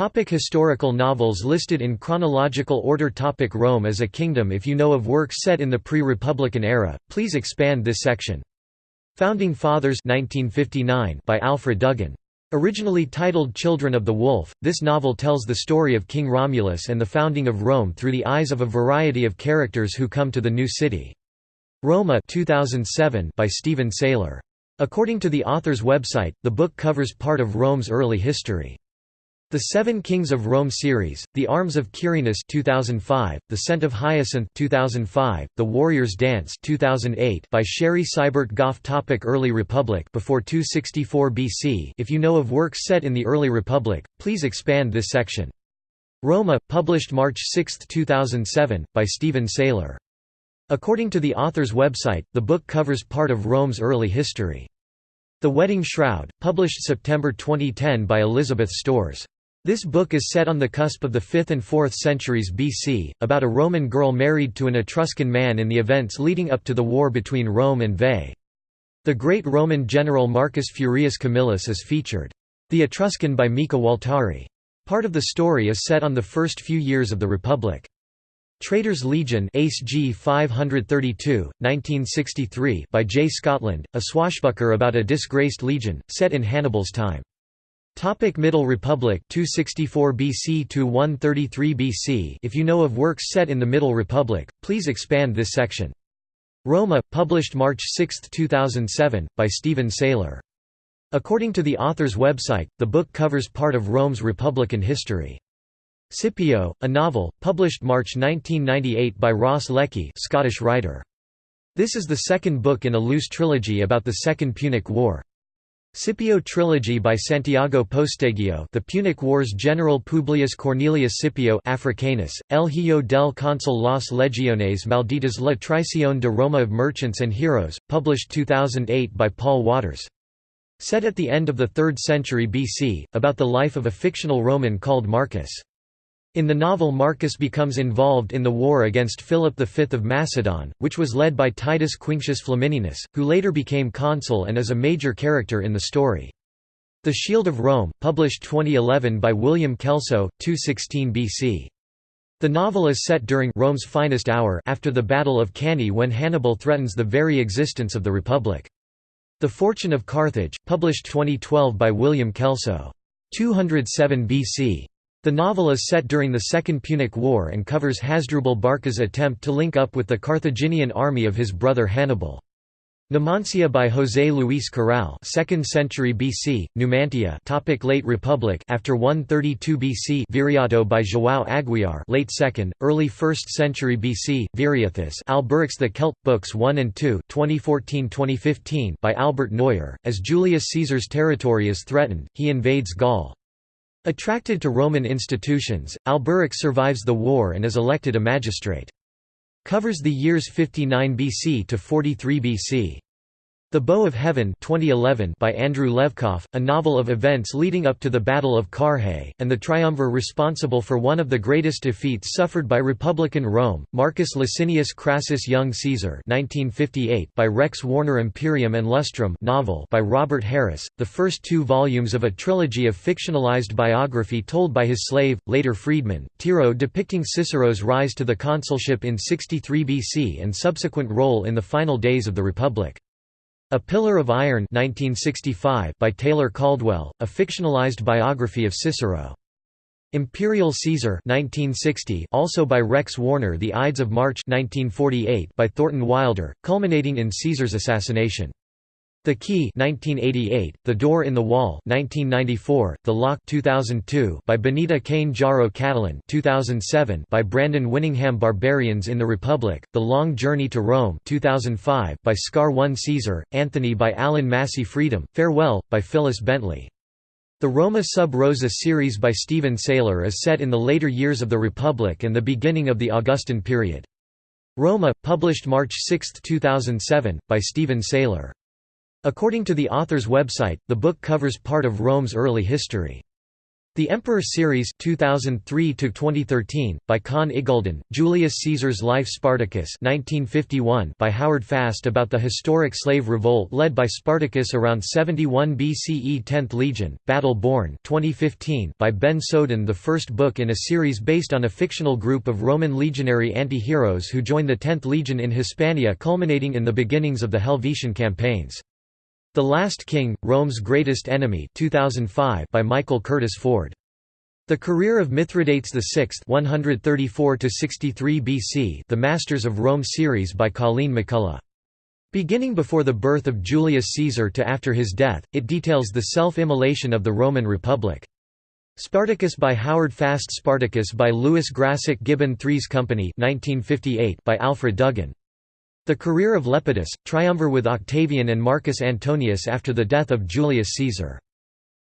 Topic historical novels listed in chronological order Topic Rome as a kingdom If you know of works set in the pre-Republican era, please expand this section. Founding Fathers 1959 by Alfred Duggan. Originally titled Children of the Wolf, this novel tells the story of King Romulus and the founding of Rome through the eyes of a variety of characters who come to the new city. Roma 2007 by Stephen Saylor. According to the author's website, the book covers part of Rome's early history. The Seven Kings of Rome series, The Arms of Quirinus 2005, The Scent of Hyacinth 2005, The Warrior's Dance 2008 by Sherry Seibert Goff Topic Early Republic before 264 BC If you know of works set in the early Republic, please expand this section. Roma, published March 6, 2007, by Stephen Saylor. According to the author's website, the book covers part of Rome's early history. The Wedding Shroud, published September 2010 by Elizabeth Storrs. This book is set on the cusp of the 5th and 4th centuries BC, about a Roman girl married to an Etruscan man in the events leading up to the war between Rome and Veii. The great Roman general Marcus Furius Camillus is featured. The Etruscan by Mika Waltari. Part of the story is set on the first few years of the Republic. Traitor's Legion Ace G 532, 1963 by J. Scotland, a swashbuckler about a disgraced legion, set in Hannibal's time. Topic Middle Republic 264 BC to 133 BC If you know of works set in the Middle Republic, please expand this section. Roma, published March 6, 2007, by Stephen Saylor. According to the author's website, the book covers part of Rome's Republican history. Scipio, a novel, published March 1998 by Ross Leckie Scottish writer. This is the second book in a loose trilogy about the Second Punic War. Scipio Trilogy by Santiago Posteguillo The Punic Wars General Publius Cornelius Scipio Africanus, El Hijo del Consul Las Legiones Malditas La Traición de Roma of Merchants and Heroes, published 2008 by Paul Waters. Set at the end of the 3rd century BC, about the life of a fictional Roman called Marcus. In the novel Marcus becomes involved in the war against Philip V of Macedon, which was led by Titus Quinctius Flamininus, who later became consul and is a major character in the story. The Shield of Rome, published 2011 by William Kelso, 216 BC. The novel is set during Rome's finest hour after the Battle of Cannae when Hannibal threatens the very existence of the Republic. The Fortune of Carthage, published 2012 by William Kelso. 207 BC. The novel is set during the Second Punic War and covers Hasdrubal Barca's attempt to link up with the Carthaginian army of his brother Hannibal. Numancia by José Luis Corral 2nd century BC, Numantia topic Late Republic after 132 BC Viriato by João Aguiar late 2nd, early 1st century BC, Viriathus Alberic's The Celt, Books 1 and 2 2014-2015 by Albert Noyer, as Julius Caesar's territory is threatened, he invades Gaul. Attracted to Roman institutions, Alberic survives the war and is elected a magistrate. Covers the years 59 BC to 43 BC. The Bow of Heaven 2011 by Andrew Levkoff, a novel of events leading up to the Battle of Carrhae, and the triumvir responsible for one of the greatest defeats suffered by Republican Rome, Marcus Licinius Crassus Young Caesar 1958 by Rex Warner Imperium and Lustrum novel by Robert Harris, the first two volumes of a trilogy of fictionalized biography told by his slave, later freedman, Tiro depicting Cicero's rise to the consulship in 63 BC and subsequent role in the final days of the Republic. A Pillar of Iron 1965 by Taylor Caldwell, a fictionalized biography of Cicero. Imperial Caesar 1960 also by Rex Warner The Ides of March 1948 by Thornton Wilder, culminating in Caesar's assassination. The Key 1988, The Door in the Wall 1994, The Lock 2002 by Benita Kane Jaro Catalan 2007 by Brandon Winningham Barbarians in the Republic, The Long Journey to Rome 2005 by Scar One Caesar, Anthony by Allan Massie Freedom, Farewell, by Phyllis Bentley. The Roma Sub Rosa series by Stephen Saylor is set in the later years of the Republic and the beginning of the Augustan period. Roma, published March 6, 2007, by Stephen Saylor. According to the author's website, the book covers part of Rome's early history. The Emperor Series 2003 2013 by Conn Iggulden, Julius Caesar's Life Spartacus 1951 by Howard Fast about the historic slave revolt led by Spartacus around 71 BCE 10th Legion Battle Born 2015 by Ben Soden the first book in a series based on a fictional group of Roman legionary anti-heroes who joined the 10th Legion in Hispania culminating in the beginnings of the Helvetian campaigns. The Last King, Rome's Greatest Enemy 2005 by Michael Curtis Ford. The Career of Mithridates VI 134 BC The Masters of Rome series by Colleen McCullough. Beginning before the birth of Julius Caesar to after his death, it details the self-immolation of the Roman Republic. Spartacus by Howard Fast Spartacus by Lewis Grassic Gibbon Threes Company 1958 by Alfred Duggan. The career of Lepidus, triumvir with Octavian and Marcus Antonius after the death of Julius Caesar.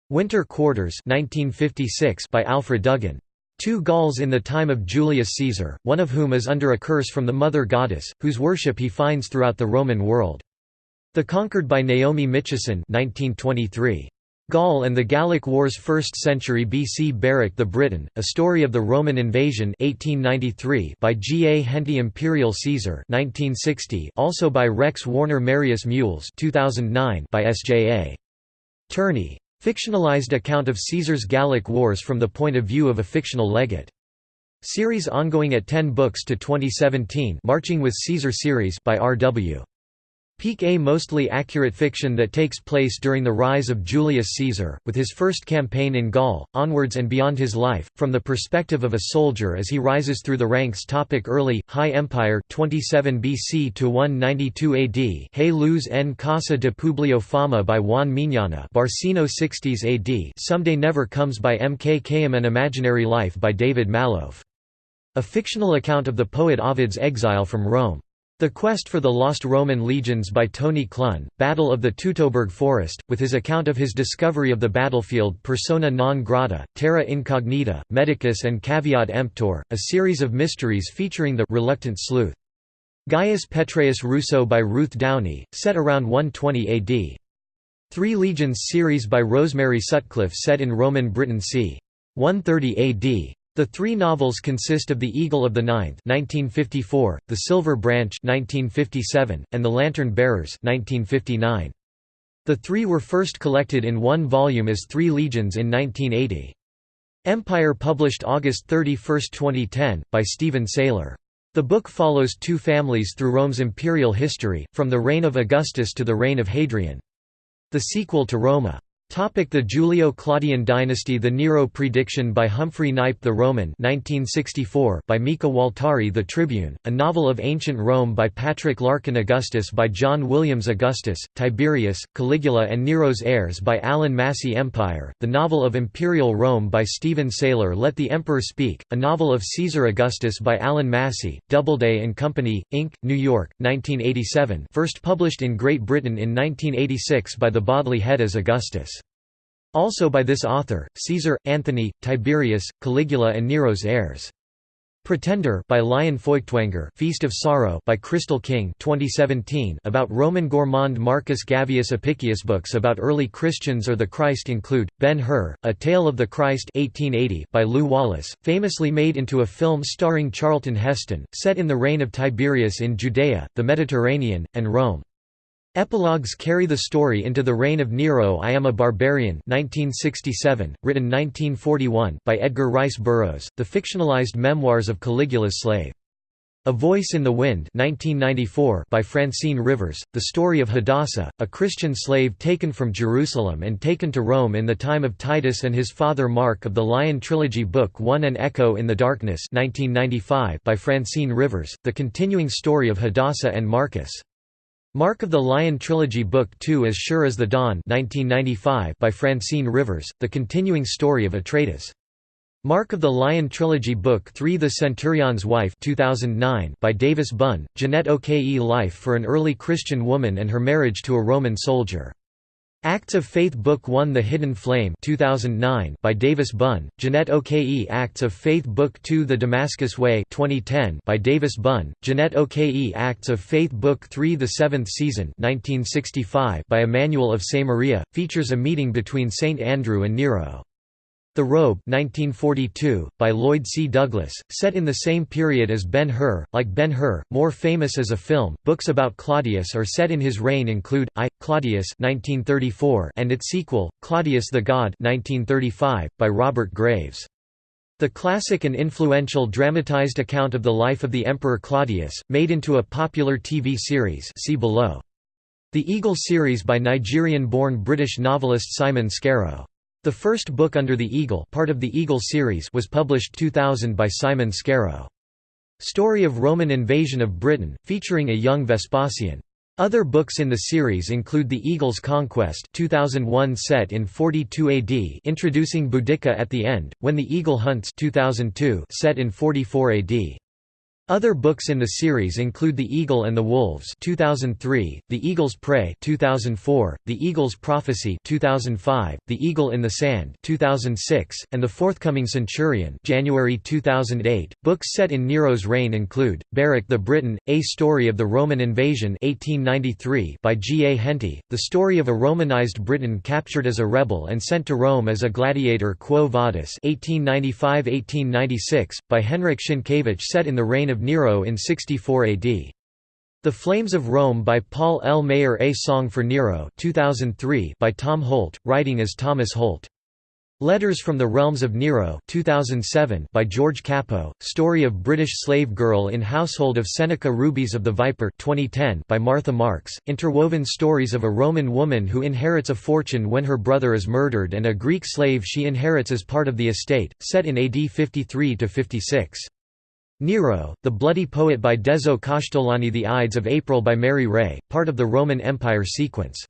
Winter Quarters 1956 by Alfred Duggan. Two Gauls in the time of Julius Caesar, one of whom is under a curse from the mother goddess, whose worship he finds throughout the Roman world. The Conquered by Naomi Mitchison 1923. Gaul and the Gallic Wars 1st century BC Beric the Briton, A Story of the Roman Invasion 1893 by G. A. Henty Imperial Caesar 1960 also by Rex Warner Marius Mules 2009 by S. J. A. Turney. Fictionalized account of Caesar's Gallic Wars from the point of view of a fictional legate. Series ongoing at 10 books to 2017 Marching with Caesar series by R. Peake A mostly accurate fiction that takes place during the rise of Julius Caesar, with his first campaign in Gaul, onwards and beyond his life, from the perspective of a soldier as he rises through the ranks topic Early, High Empire 27 BC to 192 AD Hay Luz en Casa de Publio Fama by Juan Miñana Barcino 60s AD Someday Never Comes by M. K. Khayyam An Imaginary Life by David Malouf. A fictional account of the poet Ovid's exile from Rome. The Quest for the Lost Roman Legions by Tony Clunn, Battle of the Teutoburg Forest, with his account of his discovery of the battlefield Persona non grata, Terra Incognita, Medicus and Caveat Emptor, a series of mysteries featuring the reluctant sleuth. Gaius Petreius Russo by Ruth Downie, set around 120 AD. Three Legions series by Rosemary Sutcliff set in Roman Britain c. 130 AD. The three novels consist of The Eagle of the Ninth 1954, The Silver Branch 1957, and The Lantern Bearers 1959. The three were first collected in one volume as Three Legions in 1980. Empire published August 31, 2010, by Stephen Saylor. The book follows two families through Rome's imperial history, from the reign of Augustus to the reign of Hadrian. The sequel to Roma. Topic the Julio-Claudian dynasty The Nero Prediction by Humphrey Knipe The Roman 1964 by Mika Waltari The Tribune, a novel of ancient Rome by Patrick Larkin Augustus by John Williams Augustus, Tiberius, Caligula and Nero's Heirs by Allan Massie Empire, the novel of Imperial Rome by Stephen Saylor Let the Emperor Speak, a novel of Caesar Augustus by Allan Massie, Doubleday and Company, Inc., New York, 1987 first published in Great Britain in 1986 by the Bodley Head as Augustus. Also by this author, Caesar, Anthony, Tiberius, Caligula and Nero's heirs. Pretender by Lion Feuchtwanger Feast of Sorrow by Crystal King 2017 about Roman gourmand Marcus Gavius Apicius Books about early Christians or the Christ include, Ben-Hur, A Tale of the Christ 1880 by Lew Wallace, famously made into a film starring Charlton Heston, set in the reign of Tiberius in Judea, the Mediterranean, and Rome. Epilogues carry the story into the reign of Nero I Am a Barbarian 1967, written 1941 by Edgar Rice Burroughs, the fictionalized memoirs of Caligula's slave. A Voice in the Wind 1994 by Francine Rivers, the story of Hadassah, a Christian slave taken from Jerusalem and taken to Rome in the time of Titus and his father Mark of the Lion Trilogy Book 1 An Echo in the Darkness 1995 by Francine Rivers, the continuing story of Hadassah and Marcus. Mark of the Lion Trilogy Book 2 As Sure as the Dawn 1995 by Francine Rivers, the continuing story of Atretes. Mark of the Lion Trilogy Book 3 The Centurion's Wife 2009 by Davis Bunn, Janette Oke Life for an Early Christian Woman and Her Marriage to a Roman Soldier. Acts of Faith Book 1 The Hidden Flame 2009 by Davis Bunn, Janette Oke Acts of Faith Book 2 The Damascus Way 2010 by Davis Bunn, Janette Oke Acts of Faith Book 3 The Seventh Season 1965 by Emmanuel of Samaria, features a meeting between Saint Andrew and Nero. The Robe 1942, by Lloyd C. Douglas, set in the same period as Ben-Hur, like Ben-Hur, more famous as a film. Books about Claudius are set in his reign include I, Claudius 1934 and its sequel, Claudius the God 1935, by Robert Graves. The classic and influential dramatized account of the life of the Emperor Claudius, made into a popular TV series see below. The Eagle series by Nigerian-born British novelist Simon Scarrow. The first book under the Eagle part of the Eagle series was published 2000 by Simon Scarrow. Story of Roman invasion of Britain, featuring a young Vespasian. Other books in the series include The Eagle's Conquest 2001 set in 42 AD introducing Boudica at the end, When the Eagle Hunts 2002 set in 44 AD. Other books in the series include The Eagle and the Wolves 2003, The Eagle's Prey 2004, The Eagle's Prophecy 2005, The Eagle in the Sand 2006, and the forthcoming Centurion January 2008. Books set in Nero's reign include Beric the Briton: A Story of the Roman Invasion 1893 by G. A. Henty, the story of a Romanized Briton captured as a rebel and sent to Rome as a gladiator Quo Vadis 1895–1896 by Henryk Sienkiewicz set in the reign of of Nero in 64 AD. The Flames of Rome by Paul L. Maier A Song for Nero 2003 by Tom Holt, writing as Thomas Holt. Letters from the Realms of Nero 2007 by George Capo, Story of British Slave Girl in Household of Seneca Rubies of the Viper 2010 by Martha Marks, interwoven stories of a Roman woman who inherits a fortune when her brother is murdered and a Greek slave she inherits as part of the estate, set in AD 53–56. Nero, The Bloody Poet by Dezo Castellani The Ides of April by Mary Ray, part of the Roman Empire sequence.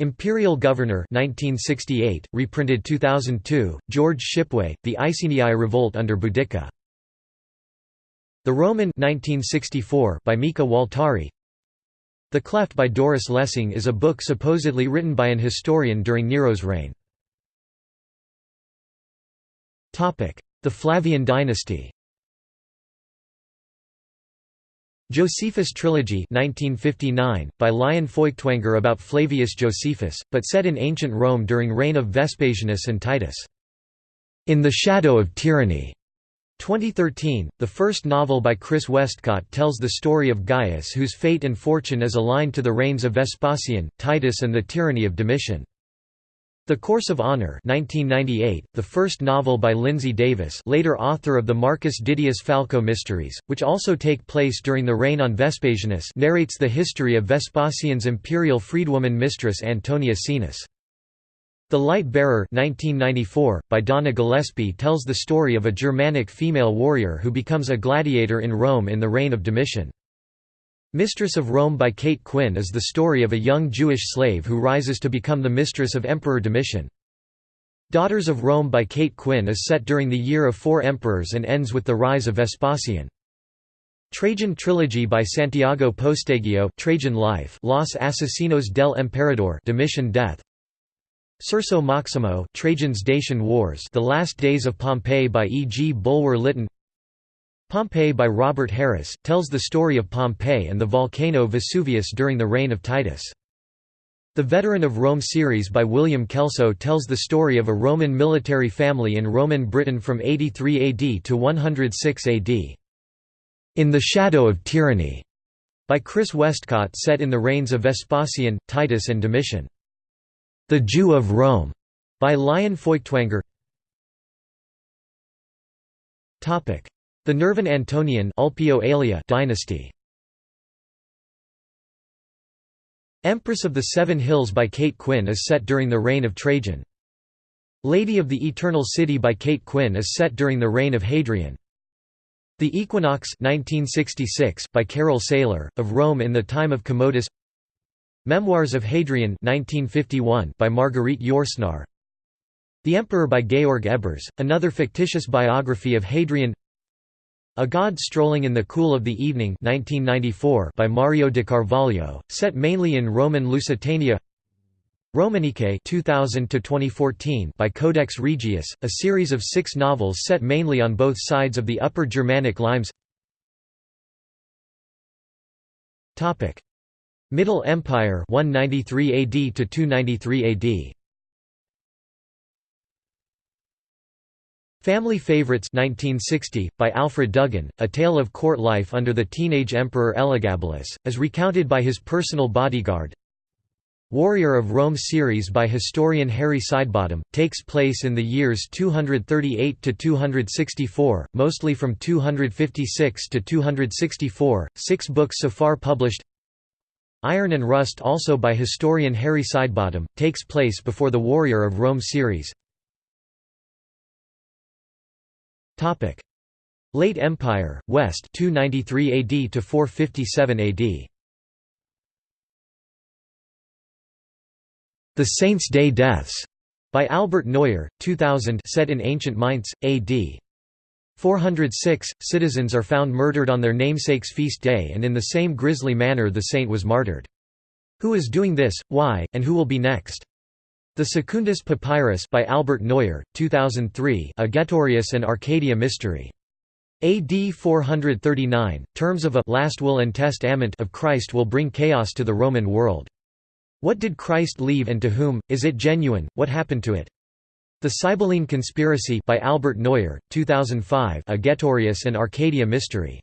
Imperial Governor 1968, reprinted 2002, George Shipway, The Iceni Revolt under Boudica. The Roman 1964 by Mika Waltari The Cleft by Doris Lessing is a book supposedly written by an historian during Nero's reign. The Flavian dynasty Josephus Trilogy 1959, by Lion Feuchtwanger about Flavius Josephus, but set in ancient Rome during reign of Vespasianus and Titus. In the Shadow of Tyranny 2013, the first novel by Chris Westcott tells the story of Gaius whose fate and fortune is aligned to the reigns of Vespasian, Titus and the tyranny of Domitian. The Course of Honor 1998, the first novel by Lindsay Davis later author of the Marcus Didius Falco Mysteries, which also take place during the reign on Vespasianus narrates the history of Vespasian's imperial freedwoman mistress Antonia Caenis. The Light Bearer 1994, by Donna Gillespie tells the story of a Germanic female warrior who becomes a gladiator in Rome in the reign of Domitian. Mistress of Rome by Kate Quinn is the story of a young Jewish slave who rises to become the mistress of Emperor Domitian. Daughters of Rome by Kate Quinn is set during the year of four emperors and ends with the rise of Vespasian. Trajan Trilogy by Santiago Posteguillo Trajan Life Los Asesinos del Emperador Domitian Death Curso Maximo Trajan's Dacian Wars The Last Days of Pompeii by E. G. Bulwer Lytton Pompeii by Robert Harris, tells the story of Pompeii and the volcano Vesuvius during the reign of Titus. The Veteran of Rome series by William Kelso tells the story of a Roman military family in Roman Britain from 83 AD to 106 AD. In the Shadow of Tyranny, by Chris Westcott set in the reigns of Vespasian, Titus and Domitian. The Jew of Rome, by Lion Feuchtwanger the Nervan Antonian dynasty Empress of the Seven Hills by Kate Quinn is set during the reign of Trajan. Lady of the Eternal City by Kate Quinn is set during the reign of Hadrian. The Equinox 1966 by Carol Saylor, of Rome in the time of Commodus Memoirs of Hadrian 1951 by Marguerite Yourcenar The Emperor by Georg Ebers, another fictitious biography of Hadrian a God Strolling in the Cool of the Evening 1994 by Mario de Carvalho, set mainly in Roman Lusitania. Romanike 2000 by Codex Regius, a series of six novels set mainly on both sides of the Upper Germanic limes. Middle Empire 193 AD to 293 AD Family Favorites 1960, by Alfred Duggan, a tale of court life under the teenage emperor Elagabalus, as recounted by his personal bodyguard. Warrior of Rome series by historian Harry Sidebottom, takes place in the years 238 to 264, mostly from 256 to 264, six books so far published. Iron and Rust also by historian Harry Sidebottom, takes place before the Warrior of Rome series. Late Empire, West 293 AD to 457 AD. The Saints' Day Deaths by Albert Noyer, 2000 set in ancient Mainz, AD. 406, citizens are found murdered on their namesake's feast day and in the same grisly manner the saint was martyred. Who is doing this, why, and who will be next? The Secundus Papyrus by Albert Noyer, 2003 A Getorius and Arcadia Mystery. AD 439, terms of a last will and testament of Christ will bring chaos to the Roman world. What did Christ leave and to whom, is it genuine, what happened to it? The Sibylline Conspiracy by Albert Noyer, 2005 A Getorius and Arcadia Mystery.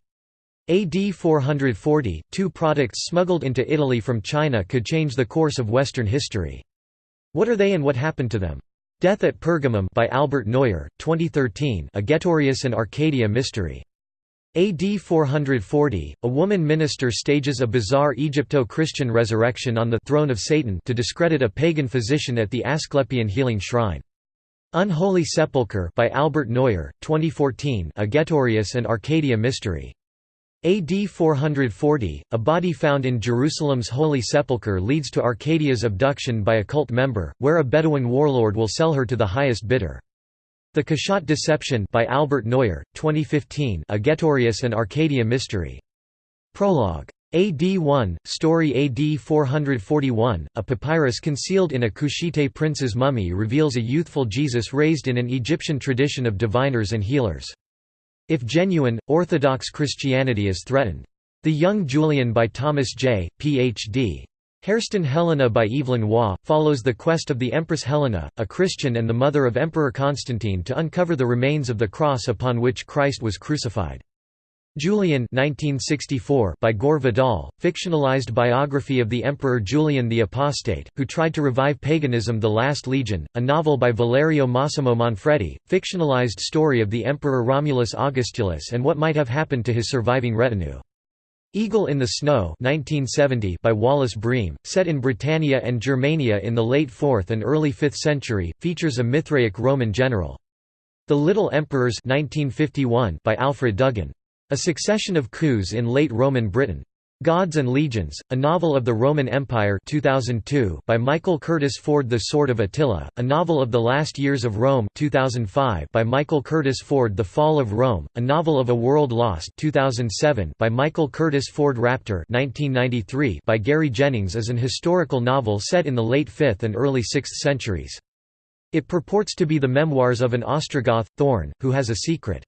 AD 440, two products smuggled into Italy from China could change the course of Western history. What are they and what happened to them? Death at Pergamum by Albert Noyer, 2013 A Getorius and Arcadia Mystery. AD 440, a woman minister stages a bizarre Egypto-Christian resurrection on the throne of Satan to discredit a pagan physician at the Asclepian healing shrine. Unholy Sepulchre by Albert Noyer, 2014 A Getorius and Arcadia Mystery. AD 440, a body found in Jerusalem's Holy Sepulchre leads to Arcadia's abduction by a cult member, where a Bedouin warlord will sell her to the highest bidder. The Kashat Deception by Albert Noyer, 2015 A Getorius and Arcadia Mystery. Prologue. AD 1, story AD 441, a papyrus concealed in a Kushite prince's mummy reveals a youthful Jesus raised in an Egyptian tradition of diviners and healers. If genuine, Orthodox Christianity is threatened. The Young Julian by Thomas J., Ph.D. Hairston Helena by Evelyn Waugh, follows the quest of the Empress Helena, a Christian and the mother of Emperor Constantine to uncover the remains of the cross upon which Christ was crucified. Julian 1964 by Gore Vidal, fictionalized biography of the Emperor Julian the Apostate, who tried to revive paganism The Last Legion, a novel by Valerio Massimo Manfredi, fictionalized story of the Emperor Romulus Augustulus and what might have happened to his surviving retinue. Eagle in the Snow 1970 by Wallace Breem, set in Britannia and Germania in the late 4th and early 5th century, features a Mithraic Roman general. The Little Emperors 1951 by Alfred Duggan. A succession of coups in late Roman Britain. Gods and Legions, a novel of the Roman Empire 2002 by Michael Curtis Ford The Sword of Attila, a novel of the last years of Rome 2005 by Michael Curtis Ford The Fall of Rome, a novel of a world lost 2007 by Michael Curtis Ford Raptor 1993 by Gary Jennings is an historical novel set in the late 5th and early 6th centuries. It purports to be the memoirs of an Ostrogoth, Thorn, who has a secret.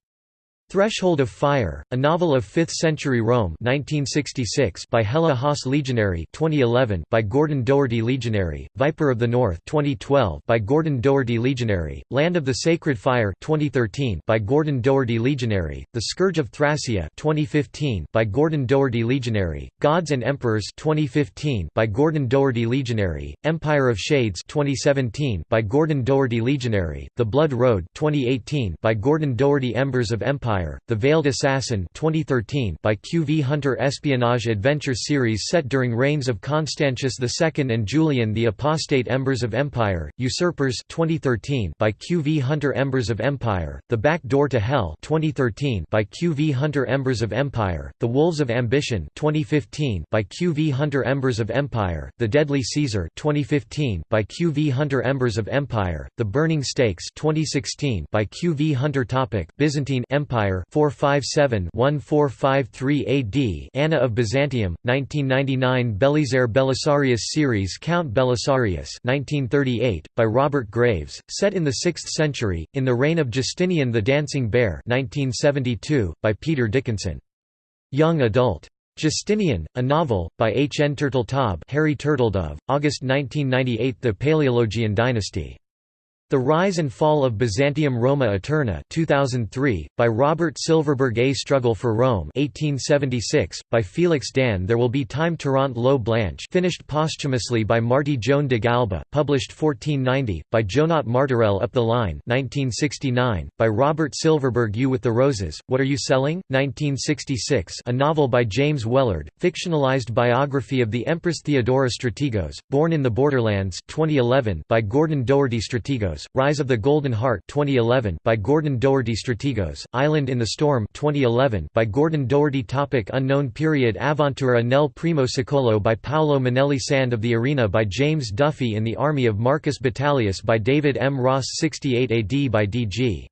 Threshold of Fire, a novel of 5th-century Rome 1966 by Hella Haasse Legionary 2011 by Gordon Doherty Legionary, Viper of the North 2012 by Gordon Doherty Legionary, Land of the Sacred Fire 2013 by Gordon Doherty Legionary, The Scourge of Thracia 2015 by Gordon Doherty Legionary, Gods and Emperors 2015 by Gordon Doherty Legionary, Empire of Shades 2017 by Gordon Doherty Legionary, The Blood Road 2018 by Gordon Doherty Embers of Empire The Veiled Assassin 2013 by Q. V. Hunter Espionage Adventure series set during reigns of Constantius II and Julian the Apostate Embers of Empire, Usurpers 2013 by Q. V. Hunter Embers of Empire, The Back Door to Hell 2013 by Q. V. Hunter Embers of Empire, The Wolves of Ambition 2015 by Q. V. Hunter Embers of Empire, The Deadly Caesar 2015 by Q. V. Hunter Embers of Empire, The Burning Stakes 2016 by Q. V. Hunter Topic Byzantine Empire Empire 457-1453 AD Anna of Byzantium 1999 Belisaire Belisarius series Count Belisarius 1938 by Robert Graves set in the 6th century in the reign of Justinian the Dancing Bear 1972 by Peter Dickinson Young adult Justinian, a novel, by H. N. Turteltaub Harry Turtledove, August 1998 The Paleologian Dynasty The Rise and Fall of Byzantium Roma Eterna 2003, by Robert Silverberg A Struggle for Rome 1876, by Felix Dahn There Will Be Time Tirant lo Blanch finished posthumously by Marty Joan de Galba, published 1490, by Joanot Martorell Up the Line 1969, by Robert Silverberg You with the Roses, What Are You Selling? 1966 a novel by James Wellard, fictionalized biography of the Empress Theodora Strategos, Born in the Borderlands 2011 by Gordon Doherty Strategos Rise of the Golden Heart 2011 by Gordon Doherty Strategos, Island in the Storm 2011 by Gordon Doherty Topic Unknown period Avventura nel primo secolo by Paolo Manelli Sand of the Arena by James Duffy in the Army of Marcus Battalius by David M. Ross 68 AD by D.G.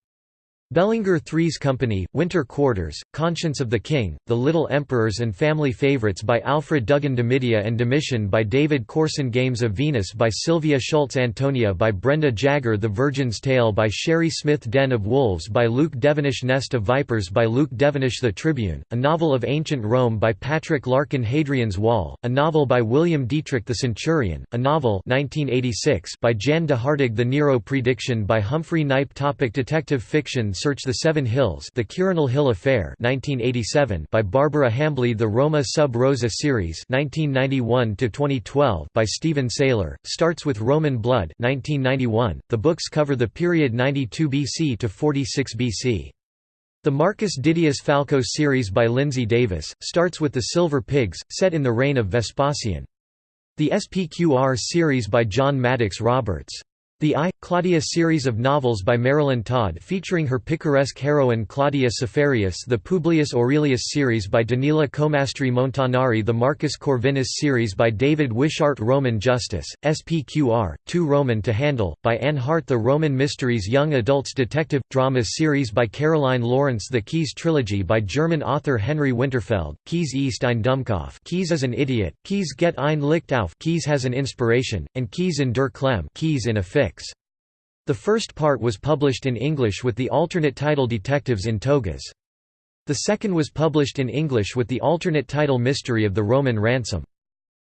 Bellinger Three's Company, Winter Quarters, Conscience of the King, The Little Emperors and Family Favorites by Alfred Duggan Domitia and Domitian by David Corson Games of Venus by Sylvia Schultz Antonia by Brenda Jagger The Virgin's Tale by Sherry Smith Den of Wolves by Luke Devenish Nest of Vipers by Luke Devenish The Tribune, a novel of ancient Rome by Patrick Larkin Hadrian's Wall, a novel by William Dietrich the Centurion, a novel 1986 by Jan de Hartog The Nero Prediction by Humphrey Knipe Topic Detective fiction Search the Seven Hills The Quirinal Hill Affair 1987 by Barbara Hambly The Roma Sub Rosa series 1991 by Stephen Saylor, starts with Roman Blood 1991. .The books cover the period 92 BC to 46 BC. The Marcus Didius Falco series by Lindsay Davis, starts with The Silver Pigs, set in the reign of Vespasian. The SPQR series by John Maddox Roberts. The I, Claudia series of novels by Marilyn Todd featuring her picaresque heroine Claudia Seferius the Publius Aurelius series by Danila Comastri Montanari the Marcus Corvinus series by David Wishart Roman Justice, SPQR, Too Roman to Handle, by Anne Hart the Roman Mysteries Young Adults Detective, Drama series by Caroline Lawrence The Caius Trilogy by German author Henry Winterfeld, Caius ist ein Dummkopf Caius is an idiot, Caius get ein Licht auf Caius has an inspiration, and Caius in der Klemme Caius in a fix. The first part was published in English with the alternate title Detectives in Togas. The second was published in English with the alternate title Mystery of the Roman Ransom.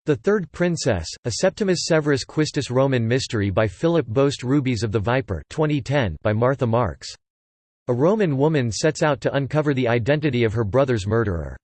The Third Princess, a Septimus Severus Quistus Roman mystery by Philip Boast Rubies of the Viper 2010 by Martha Marks. A Roman woman sets out to uncover the identity of her brother's murderer.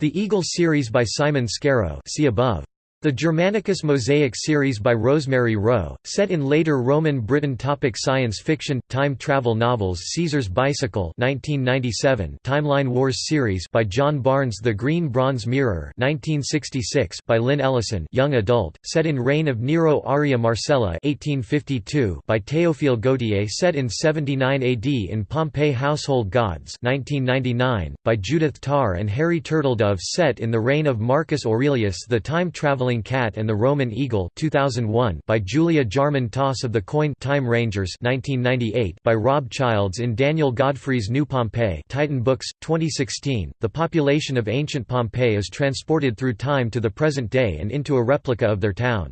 The Eagle series by Simon Scarrow see above. The Germanicus Mosaic series by Rosemary Rowe, set in later Roman Britain topic Science fiction, time travel novels Caesar's Bicycle 1997 Timeline Wars series by John Barnes The Green Bronze Mirror 1966 by Lynn Ellison young adult, set in reign of Nero Arria Marcella 1852 by Théophile Gautier set in 79 AD in Pompeii Household Gods 1999, by Judith Tarr and Harry Turtledove set in the reign of Marcus Aurelius The Time Travel Traveling Cat and the Roman Eagle 2001 by Julia Jarman Toss of the Coin Time Rangers 1998 by Rob Childs in Daniel Godfrey's New Pompeii Titan Books 2016 The population of ancient Pompeii is transported through time to the present day and into a replica of their town.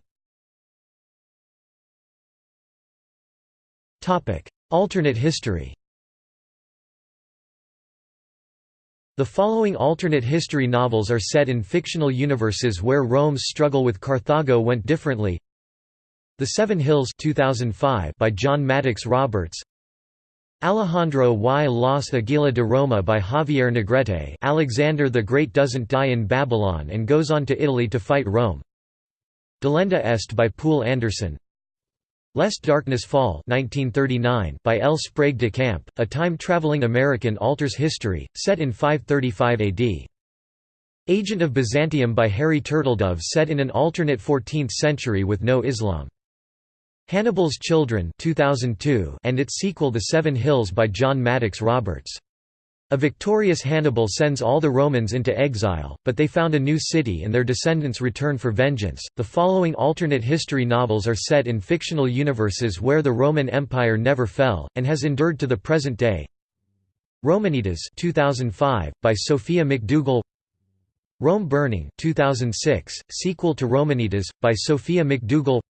Topic. Alternate history The following alternate history novels are set in fictional universes where Rome's struggle with Carthago went differently. The Seven Hills 2005 by John Maddox Roberts. Alejandro y Los Aguila de Roma by Javier Negrete. Alexander the Great doesn't die in Babylon and goes on to Italy to fight Rome. Delenda Est by Poul Anderson Lest Darkness Fall 1939 by L. Sprague de Camp, a time-traveling American alters history, set in 535 AD. Agent of Byzantium by Harry Turtledove set in an alternate 14th century with no Islam. Hannibal's Children 2002 and its sequel The Seven Hills by John Maddox Roberts. A victorious Hannibal sends all the Romans into exile, but they found a new city and their descendants return for vengeance. The following alternate history novels are set in fictional universes where the Roman Empire never fell and has endured to the present day. Romanitas 2005 by Sophia McDougall. Rome Burning 2006, sequel to Romanitas by Sophia McDougall.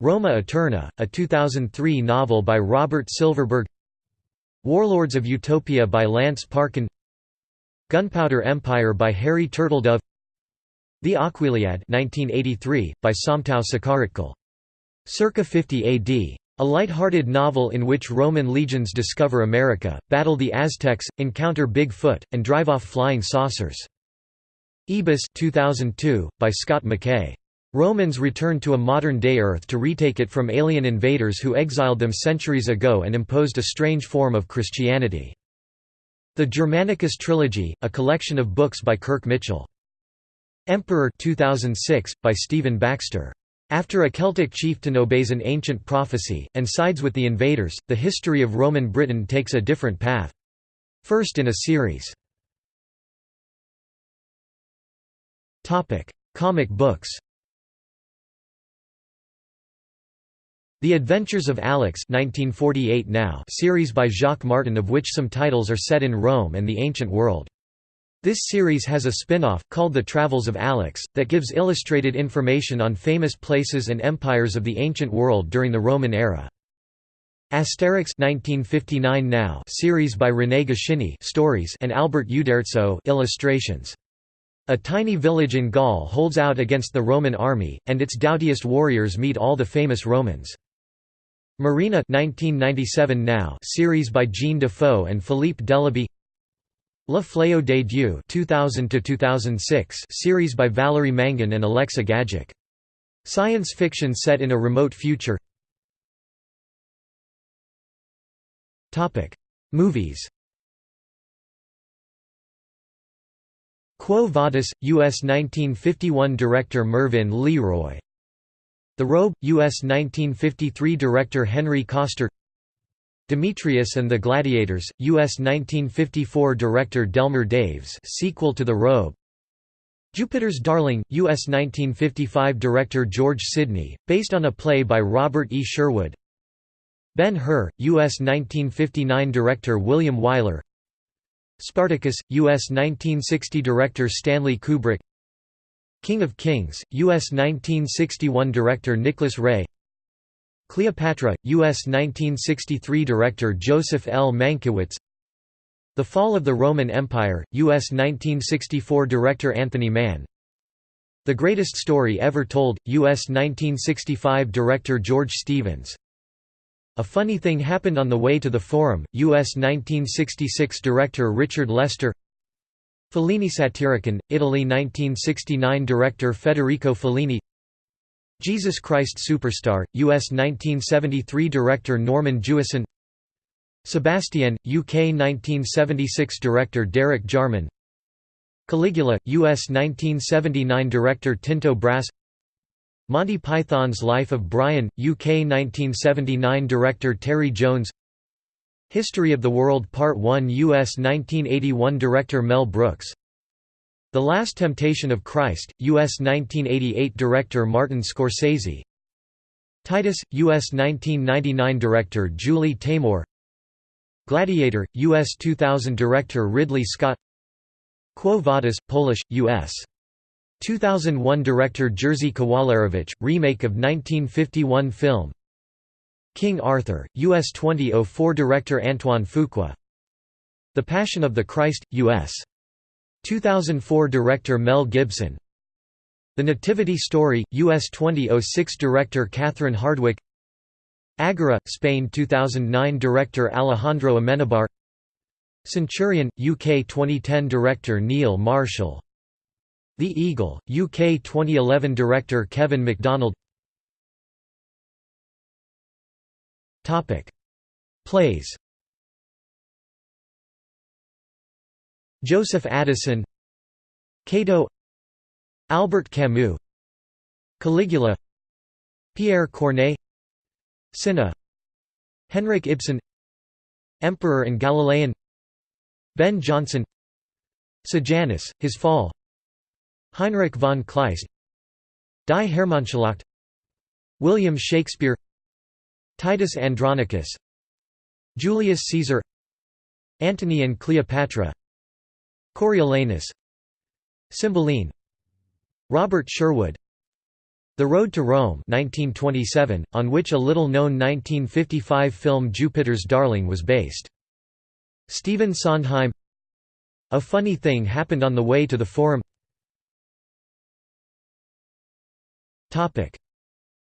Roma Eterna, a 2003 novel by Robert Silverberg. Warlords of Utopia by Lance Parkin Gunpowder Empire by Harry Turtledove The Aquiliad 1983, by Somtow Sucharitkul. Circa 50 AD. A light-hearted novel in which Roman legions discover America, battle the Aztecs, encounter Bigfoot, and drive off flying saucers. Ebus 2002, by Scott McKay. Romans return to a modern-day Earth to retake it from alien invaders who exiled them centuries ago and imposed a strange form of Christianity. The Germanicus Trilogy, a collection of books by Kirk Mitchell. Emperor 2006, by Stephen Baxter. After a Celtic chieftain obeys an ancient prophecy, and sides with the invaders, the history of Roman Britain takes a different path. First in a series. Comic books The Adventures of Alix 1948 now series by Jacques Martin of which some titles are set in Rome and the ancient world. This series has a spin-off, called The Travels of Alix, that gives illustrated information on famous places and empires of the ancient world during the Roman era. Asterix 1959 now series by René Goscinny stories and Albert Uderzo illustrations. A tiny village in Gaul holds out against the Roman army, and its doughtiest warriors meet all the famous Romans. Marina 1997 now series by Jean Dufaux and Philippe Delaby La Fléau des Dieux 2000 to 2006 series by Valerie Mangan and Alexa Gajic. Science fiction set in a remote future Topic: Movies Quo Vadis, U.S. 1951 director Mervyn LeRoy the Robe, U.S. 1953 director Henry Koster Demetrius and the Gladiators, U.S. 1954 director Delmer Daves sequel to The Robe Jupiter's Darling, U.S. 1955 director George Sidney, based on a play by Robert E. Sherwood Ben-Hur, U.S. 1959 director William Wyler Spartacus, U.S. 1960 director Stanley Kubrick King of Kings, U.S. 1961 director Nicholas Ray Cleopatra, U.S. 1963 director Joseph L. Mankiewicz The Fall of the Roman Empire, U.S. 1964 director Anthony Mann The Greatest Story Ever Told, U.S. 1965 director George Stevens A Funny Thing Happened on the Way to the Forum, U.S. 1966 director Richard Lester Fellini Satyricon, Italy 1969 Director Federico Fellini. Jesus Christ Superstar, US 1973 Director Norman Jewison. Sebastian, UK 1976 Director Derek Jarman. Caligula, US 1979 Director Tinto Brass. Monty Python's Life of Brian, UK 1979 Director Terry Jones History of the World Part 1 U.S. 1981 Director Mel Brooks The Last Temptation of Christ, U.S. 1988 Director Martin Scorsese Titus, U.S. 1999 Director Julie Taymor Gladiator, U.S. 2000 Director Ridley Scott Quo Vadis, Polish, U.S. 2001 Director Jerzy Kawalerowicz, remake of 1951 film King Arthur, U.S. 2004 Director Antoine Fuqua The Passion of the Christ, U.S. 2004 Director Mel Gibson The Nativity Story, U.S. 2006 Director Catherine Hardwicke Agora, Spain 2009 Director Alejandro Amenabar Centurion, UK 2010 Director Neil Marshall The Eagle, UK 2011 Director Kevin MacDonald Topic: Plays. Joseph Addison, Cato, Albert Camus, Caligula, Pierre Corneille, Cinna, Henrik Ibsen, Emperor and Galilean, Ben Jonson, Sejanus, His Fall, Heinrich von Kleist, Die Hermannschlacht, William Shakespeare Titus Andronicus Julius Caesar Antony and Cleopatra Coriolanus Cymbeline Robert Sherwood The Road to Rome 1927, on which a little-known 1955 film Jupiter's Darling was based. Stephen Sondheim A Funny Thing Happened on the Way to the Forum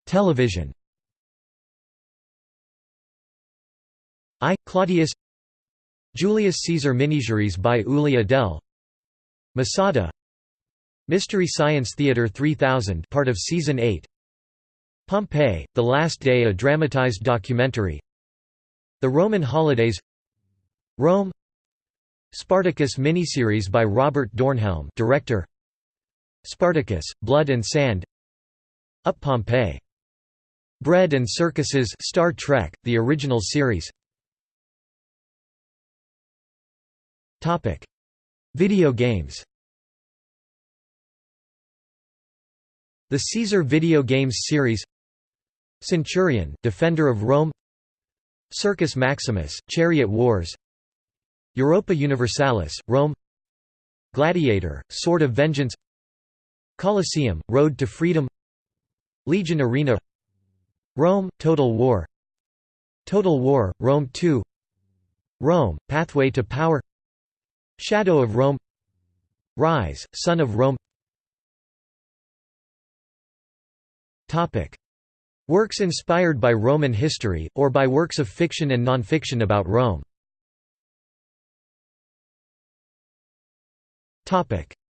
Television I. Claudius Julius Caesar miniseries by Uli Edel Masada Mystery Science Theater 3000 part of Season 8 Pompeii, The Last Day a dramatized documentary The Roman Holidays Rome Spartacus miniseries by Robert Dornhelm director Spartacus, Blood and Sand Up Pompeii. Bread and Circuses Star Trek, the original series Video games The Caesar video games series Centurion, Defender of Rome Circus Maximus, Chariot Wars Europa Universalis, Rome Gladiator, Sword of Vengeance Colosseum, Road to Freedom Legion Arena Rome, Total War Total War, Rome 2 Rome, Pathway to Power Shadow of Rome Rise, Son of Rome Works inspired by Roman history, or by works of fiction and nonfiction about Rome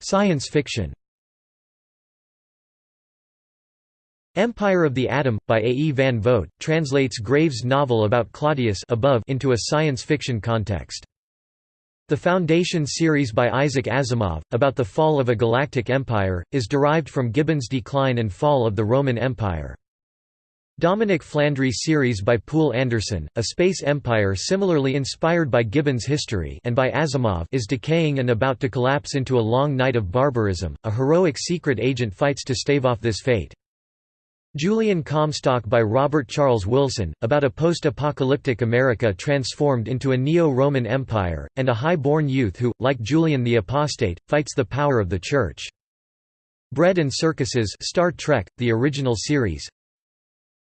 Science fiction Empire of the Atom, by A. E. van Vogt, translates Graves' novel about Claudius above into a science fiction context. The Foundation series by Isaac Asimov, about the fall of a galactic empire, is derived from Gibbon's Decline and Fall of the Roman Empire. Dominic Flandry series by Poul Anderson, a space empire similarly inspired by Gibbon's history and by Asimov is decaying and about to collapse into a long night of barbarism, a heroic secret agent fights to stave off this fate. Julian Comstock by Robert Charles Wilson, about a post-apocalyptic America transformed into a neo-Roman Empire, and a high-born youth who, like Julian the Apostate, fights the power of the Church. Bread and Circuses Star Trek, the original series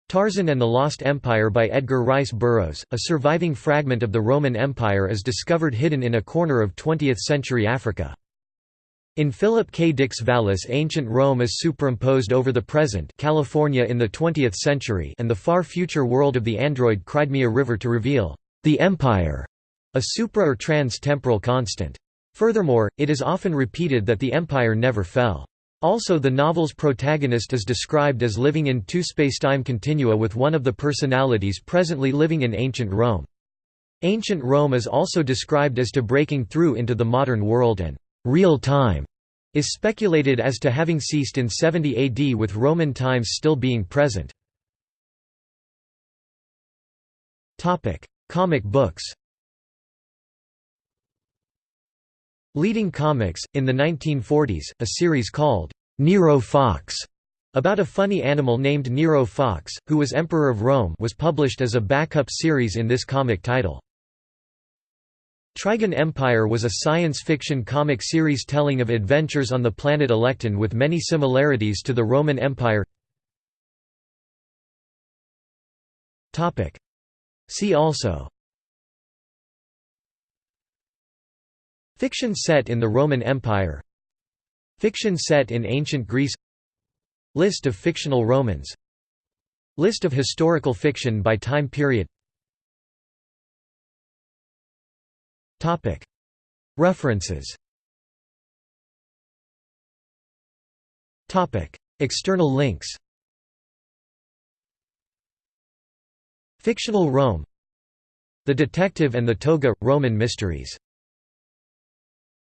Tarzan and the Lost Empire by Edgar Rice Burroughs, a surviving fragment of the Roman Empire is discovered hidden in a corner of 20th-century Africa. In Philip K. Dick's Valis ancient Rome is superimposed over the present California in the 20th century and the far future world of the android Crimea River to reveal the Empire, a supra- or trans-temporal constant. Furthermore, it is often repeated that the Empire never fell. Also the novel's protagonist is described as living in two spacetime continua with one of the personalities presently living in ancient Rome. Ancient Rome is also described as to breaking through into the modern world and real time is speculated as to having ceased in 70 AD with Roman times still being present. Comic books Leading comics, in the 1940s, a series called, "'Nero Fox' about a funny animal named Nero Fox, who was Emperor of Rome was published as a backup series in this comic title. Trigan Empire was a science fiction comic series telling of adventures on the planet Elekton with many similarities to the Roman Empire. See also. Fiction set in the Roman Empire. Fiction set in ancient Greece. List of fictional Romans. List of historical fiction by time period References. External links. Fictional Rome. The Detective and the Toga – Roman Mysteries